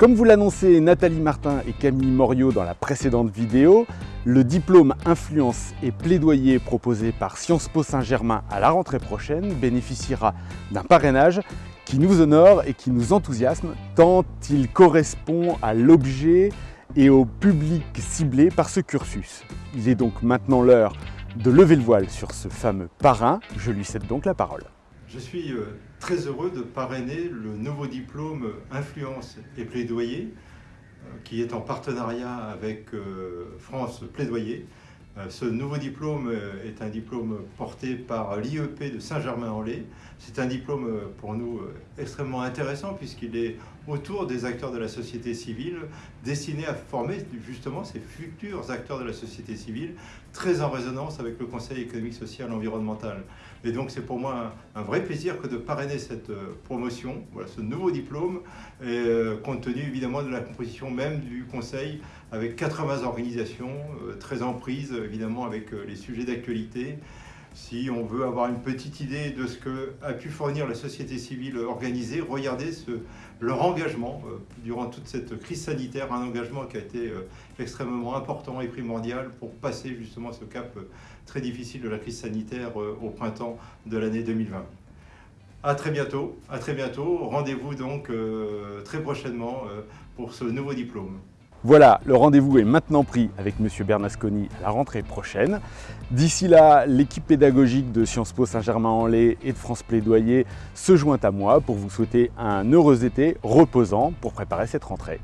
Comme vous l'annonçaient Nathalie Martin et Camille Moriot dans la précédente vidéo, le diplôme Influence et Plaidoyer proposé par Sciences Po Saint-Germain à la rentrée prochaine bénéficiera d'un parrainage qui nous honore et qui nous enthousiasme tant il correspond à l'objet et au public ciblé par ce cursus. Il est donc maintenant l'heure de lever le voile sur ce fameux parrain. Je lui cède donc la parole. Je suis euh, très heureux de parrainer le nouveau diplôme Influence et Plaidoyer euh, qui est en partenariat avec euh, France Plaidoyer. Ce nouveau diplôme est un diplôme porté par l'IEP de Saint-Germain-en-Laye. C'est un diplôme pour nous extrêmement intéressant puisqu'il est autour des acteurs de la société civile, destiné à former justement ces futurs acteurs de la société civile, très en résonance avec le Conseil économique, social et environnemental. Et donc c'est pour moi un, vrai plaisir que de parrainer cette euh, promotion, voilà, ce nouveau diplôme, euh, compte tenu évidemment de la composition même du Conseil, avec 80 organisations, euh, très en prise évidemment avec les sujets d'actualité, si on veut avoir une petite idée de ce qu'a pu fournir la société civile organisée, regardez leur engagement euh, durant toute cette crise sanitaire, un engagement qui a été euh, extrêmement important et primordial pour passer justement ce cap euh, très difficile de la crise sanitaire au printemps de l'année 2020. À très bientôt, à très bientôt. Rendez-vous donc très prochainement pour ce nouveau diplôme. Voilà, le rendez-vous est maintenant pris avec M. Bernasconi à la rentrée prochaine. D'ici là, l'équipe pédagogique de Sciences Po Saint-Germain-en-Laye et de France Plaidoyer se joint à moi pour vous souhaiter un heureux été reposant pour préparer cette rentrée.